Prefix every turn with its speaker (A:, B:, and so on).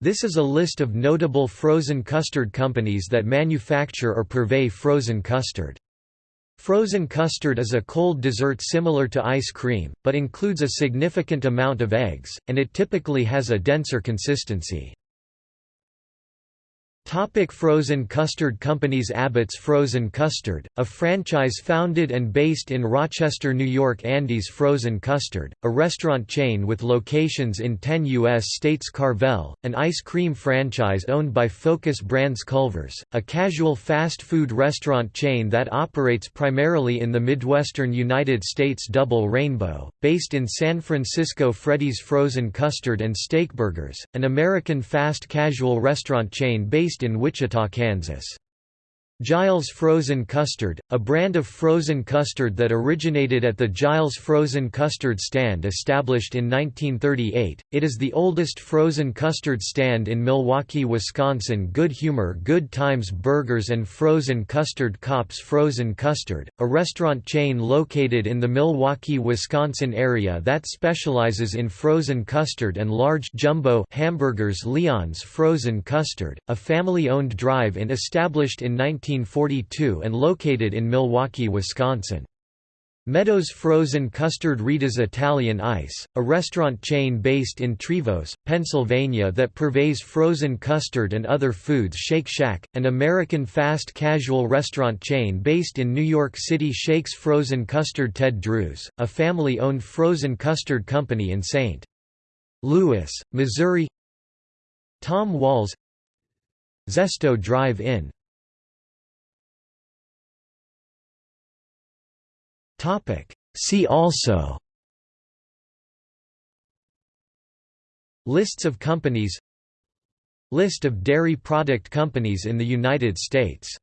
A: This is a list of notable frozen custard companies that manufacture or purvey frozen custard. Frozen custard is a cold dessert similar to ice cream, but includes a significant amount of eggs, and it typically has a denser consistency. Topic frozen custard companies Abbott's Frozen Custard, a franchise founded and based in Rochester, New York Andy's Frozen Custard, a restaurant chain with locations in 10 U.S. states Carvel, an ice cream franchise owned by Focus Brands Culver's, a casual fast food restaurant chain that operates primarily in the Midwestern United States Double Rainbow, based in San Francisco Freddy's Frozen Custard and Steakburgers, an American fast casual restaurant chain based in Wichita, Kansas. Gilles Frozen Custard, a brand of frozen custard that originated at the Gilles Frozen Custard Stand established in 1938, it is the oldest frozen custard stand in Milwaukee, Wisconsin. Good Humor Good Times Burgers and Frozen Custard Kopp's Frozen Custard, a restaurant chain located in the Milwaukee, Wisconsin area that specializes in frozen custard and large jumbo hamburgers Leon's Frozen Custard, a family-owned drive-in established in 19 1942 and located in Milwaukee, Wisconsin. Meadows Frozen Custard Rita's Italian Ice, a restaurant chain based in Trevose, Pennsylvania that purveys frozen custard and other foods Shake Shack, an American fast casual restaurant chain based in New York City Shakes Frozen Custard Ted Drewes, a family-owned frozen custard company in St. Louis, Missouri Tom Wahl's Zesto Drive-In
B: Topic. See also.
A: Lists of companies. List of dairy product companies in the United States